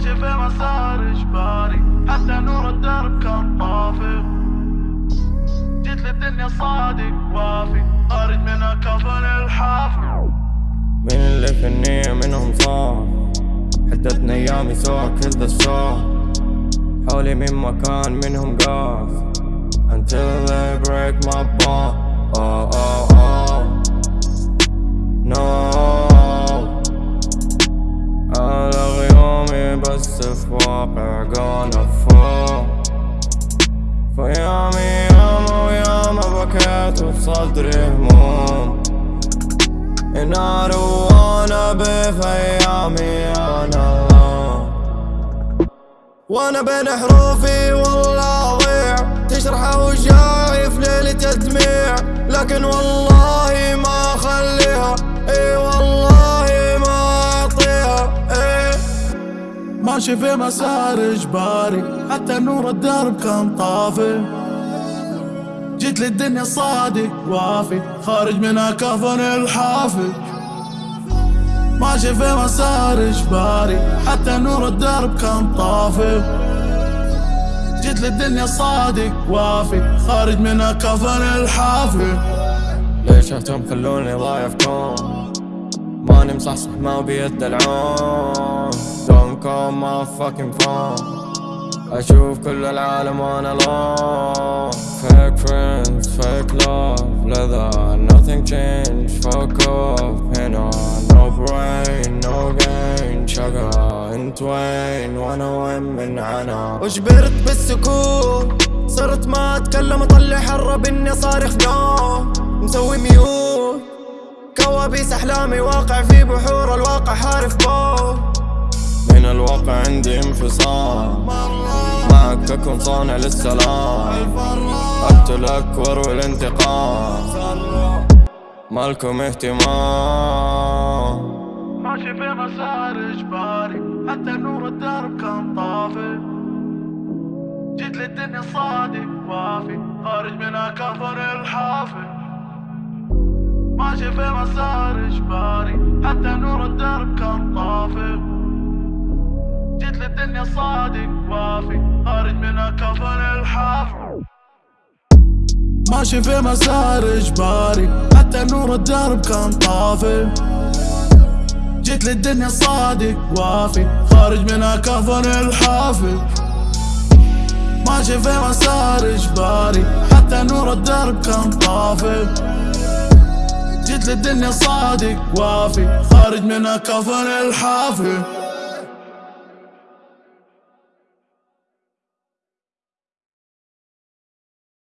ماشي في مسار إجباري حتى نور الدرب كان طافي. جيت للدنيا صادق وافي. خارج من كفن الحافي. من اللي في النية منهم صار حدتني أيامي سوا ذا الشهر حولي من مكان منهم قاف. Until they break my bone oh, oh, في واقع gonna fall فيامي ياما وياما بكيت وبصدري هموم be في أيامي أنا وأنا بين حروفي والله اضيع تشرح اوجاعي في ليلة الدميع لكن والله ماشي في مسار إجباري. حتى نور الدرب كان طافي. جيت للدنيا صادق وافي. خارج منها كفن الحافي. ماشي في مسار إجباري. حتى نور الدرب كان طافي. جيت للدنيا صادق وافي. خارج منها كفن الحافي. ليش اهتم خلوني كون ماني مصحصح ما بيد call my fucking phone أشوف كل العالم وأنا alone Fake friends, fake love لذا nothing changed. Fuck off هنا no brain, no gain. شقا انت وين وأنا وين من عنا وجبرت بالسكوت صرت ما أتكلم أطلع حرة باني صارخ نو مسوي ميوت. كوابيس أحلامي واقع في بحور الواقع حارف بو الواقع عندي انفصام معك اكون صانع للسلام. اقتلك واروي الانتقام مالكم اهتمام. ماشي في مسار إجباري. حتى نور الدرب كان طافي. جيت للدنيا صادق وافي. خارج منها كفن الحافي. ماشي في مسار إجباري. حتى نور الدرب كان طافي. للدنيا صادق وافي خارج منها كفن الحافي ماشي في مسار اجباري حتى نور الدرب كان طافي. جيت للدنيا صادق وافي خارج منها كفن الحافي ماشي في مسار اجباري حتى نور الدرب كان طافي. جيت للدنيا صادق وافي خارج منها كفن الحافي